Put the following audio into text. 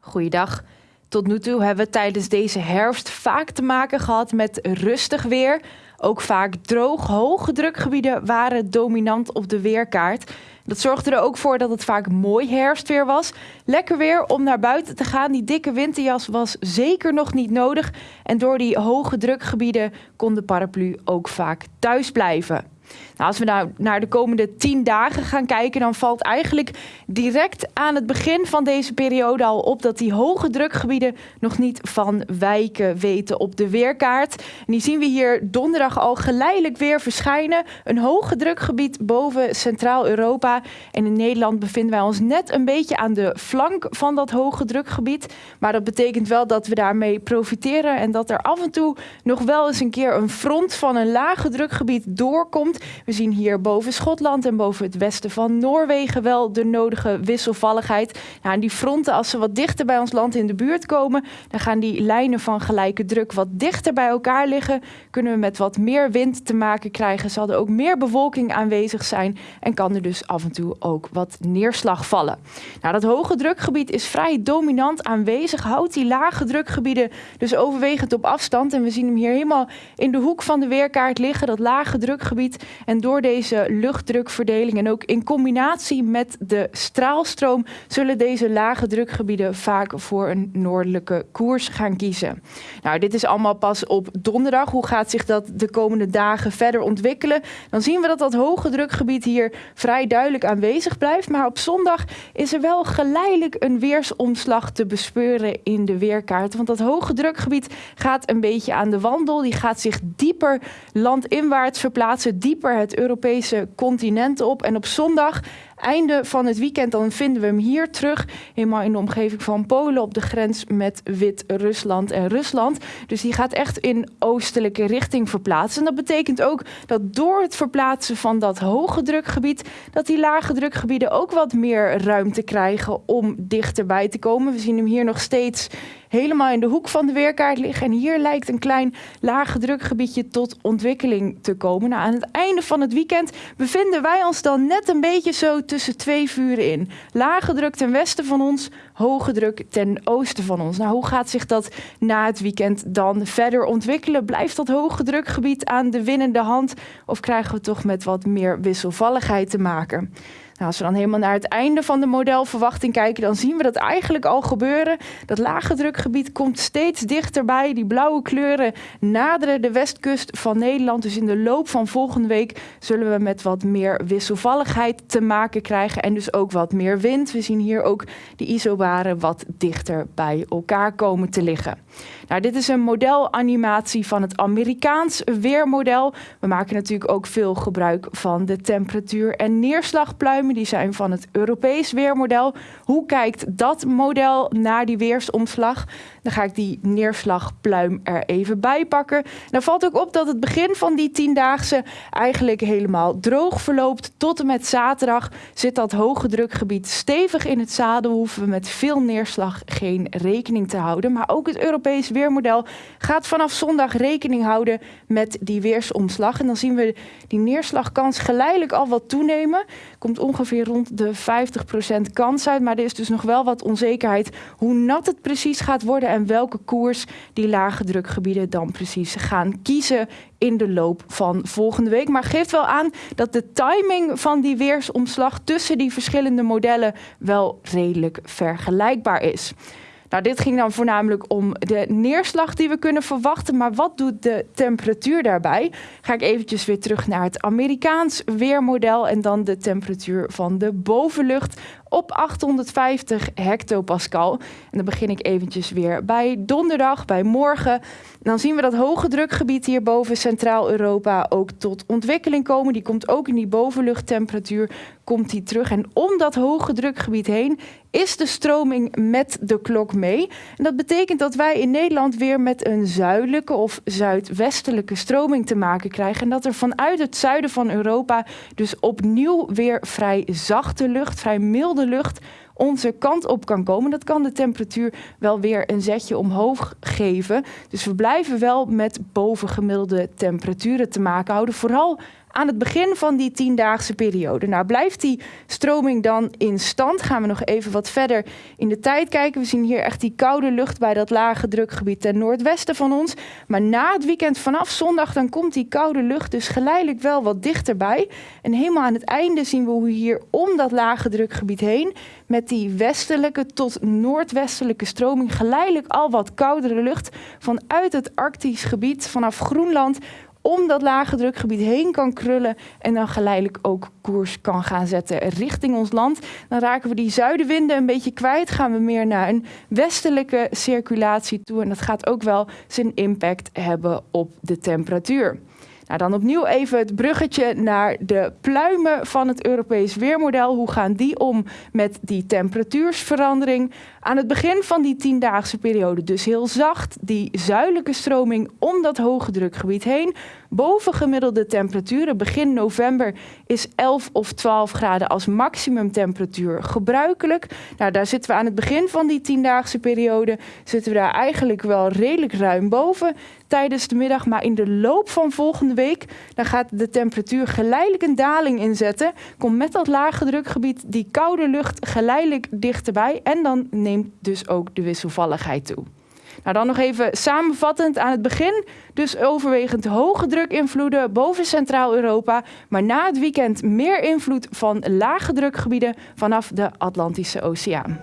Goeiedag. Tot nu toe hebben we tijdens deze herfst vaak te maken gehad met rustig weer. Ook vaak droog, hoge drukgebieden waren dominant op de weerkaart. Dat zorgde er ook voor dat het vaak mooi herfstweer was. Lekker weer om naar buiten te gaan. Die dikke winterjas was zeker nog niet nodig. En door die hoge drukgebieden kon de paraplu ook vaak thuis blijven. Nou, als we nou naar de komende tien dagen gaan kijken, dan valt eigenlijk direct aan het begin van deze periode al op dat die hoge drukgebieden nog niet van wijken weten op de weerkaart. En die zien we hier donderdag al geleidelijk weer verschijnen. Een hoge drukgebied boven Centraal-Europa. En in Nederland bevinden wij ons net een beetje aan de flank van dat hoge drukgebied. Maar dat betekent wel dat we daarmee profiteren en dat er af en toe nog wel eens een keer een front van een lage drukgebied doorkomt. We zien hier boven Schotland en boven het westen van Noorwegen wel de nodige wisselvalligheid. Nou, en die fronten, als ze wat dichter bij ons land in de buurt komen, dan gaan die lijnen van gelijke druk wat dichter bij elkaar liggen. Kunnen we met wat meer wind te maken krijgen. Zal er ook meer bewolking aanwezig zijn en kan er dus af en toe ook wat neerslag vallen. Nou, dat hoge drukgebied is vrij dominant aanwezig. Houdt die lage drukgebieden dus overwegend op afstand. En we zien hem hier helemaal in de hoek van de weerkaart liggen, dat lage drukgebied. En door deze luchtdrukverdeling en ook in combinatie met de straalstroom zullen deze lage drukgebieden vaak voor een noordelijke koers gaan kiezen. Nou, dit is allemaal pas op donderdag. Hoe gaat zich dat de komende dagen verder ontwikkelen? Dan zien we dat dat hoge drukgebied hier vrij duidelijk aanwezig blijft. Maar op zondag is er wel geleidelijk een weersomslag te bespeuren in de weerkaart. Want dat hoge drukgebied gaat een beetje aan de wandel. Die gaat zich dieper landinwaarts verplaatsen, dieper het Europese continent op. En op zondag einde van het weekend dan vinden we hem hier terug. Helemaal in de omgeving van Polen op de grens met Wit-Rusland en Rusland. Dus die gaat echt in oostelijke richting verplaatsen. En dat betekent ook dat door het verplaatsen van dat hoge drukgebied... dat die lage drukgebieden ook wat meer ruimte krijgen om dichterbij te komen. We zien hem hier nog steeds helemaal in de hoek van de weerkaart liggen. En hier lijkt een klein lage drukgebiedje tot ontwikkeling te komen. Nou, aan het einde van het weekend bevinden wij ons dan net een beetje zo tussen twee vuren in. Lage druk ten westen van ons, hoge druk ten oosten van ons. Nou, hoe gaat zich dat na het weekend dan verder ontwikkelen? Blijft dat hoge drukgebied aan de winnende hand of krijgen we toch met wat meer wisselvalligheid te maken? Nou, als we dan helemaal naar het einde van de modelverwachting kijken, dan zien we dat eigenlijk al gebeuren. Dat lage drukgebied komt steeds dichterbij. Die blauwe kleuren naderen de westkust van Nederland. Dus in de loop van volgende week zullen we met wat meer wisselvalligheid te maken krijgen. En dus ook wat meer wind. We zien hier ook de isobaren wat dichter bij elkaar komen te liggen. Nou, dit is een modelanimatie van het Amerikaans weermodel. We maken natuurlijk ook veel gebruik van de temperatuur- en Die zijn van het Europees weermodel. Hoe kijkt dat model naar die weersomslag? Dan ga ik die neerslagpluim er even bij pakken. Dan valt ook op dat het begin van die tiendaagse eigenlijk helemaal droog verloopt. Tot en met zaterdag zit dat hoge drukgebied stevig in het zadel. Hoeven we met veel neerslag geen rekening te houden. Maar ook het Europees weermodel gaat vanaf zondag rekening houden met die weersomslag. En dan zien we die neerslagkans geleidelijk al wat toenemen. Komt ongeveer rond de 50% kans uit. Maar er is dus nog wel wat onzekerheid hoe nat het precies gaat worden en welke koers die lage drukgebieden dan precies gaan kiezen in de loop van volgende week. Maar geeft wel aan dat de timing van die weersomslag tussen die verschillende modellen wel redelijk vergelijkbaar is. Nou, dit ging dan voornamelijk om de neerslag die we kunnen verwachten. Maar wat doet de temperatuur daarbij? Ga ik eventjes weer terug naar het Amerikaans weermodel en dan de temperatuur van de bovenlucht op 850 hectopascal. En dan begin ik eventjes weer bij donderdag, bij morgen. dan zien we dat hoge drukgebied hier boven Centraal-Europa ook tot ontwikkeling komen. Die komt ook in die bovenluchttemperatuur komt die terug. En om dat hoge drukgebied heen is de stroming met de klok mee. En dat betekent dat wij in Nederland weer met een zuidelijke of zuidwestelijke stroming te maken krijgen. En dat er vanuit het zuiden van Europa dus opnieuw weer vrij zachte lucht, vrij milde de lucht onze kant op kan komen. Dat kan de temperatuur wel weer een zetje omhoog geven. Dus we blijven wel met bovengemiddelde temperaturen te maken houden. Vooral aan het begin van die tiendaagse periode. Nou, blijft die stroming dan in stand? Gaan we nog even wat verder in de tijd kijken. We zien hier echt die koude lucht bij dat lage drukgebied ten noordwesten van ons. Maar na het weekend vanaf zondag dan komt die koude lucht dus geleidelijk wel wat dichterbij. En helemaal aan het einde zien we hoe hier om dat lage drukgebied heen met die westelijke tot noordwestelijke stroming geleidelijk al wat koudere lucht vanuit het Arktisch gebied vanaf Groenland om dat lage drukgebied heen kan krullen en dan geleidelijk ook koers kan gaan zetten richting ons land. Dan raken we die zuidenwinden een beetje kwijt, gaan we meer naar een westelijke circulatie toe en dat gaat ook wel zijn impact hebben op de temperatuur. Nou, dan opnieuw even het bruggetje naar de pluimen van het Europees weermodel. Hoe gaan die om met die temperatuursverandering? Aan het begin van die tiendaagse periode dus heel zacht, die zuidelijke stroming om dat hoge drukgebied heen. Boven gemiddelde temperaturen. Begin november is 11 of 12 graden als maximumtemperatuur gebruikelijk. Nou, daar zitten we aan het begin van die tiendaagse periode. Zitten we daar eigenlijk wel redelijk ruim boven tijdens de middag. Maar in de loop van volgende week dan gaat de temperatuur geleidelijk een daling inzetten. Komt met dat lage drukgebied die koude lucht geleidelijk dichterbij. En dan dus ook de wisselvalligheid toe. Nou, dan nog even samenvattend aan het begin. Dus overwegend hoge drukinvloeden boven Centraal-Europa. Maar na het weekend meer invloed van lage drukgebieden vanaf de Atlantische Oceaan.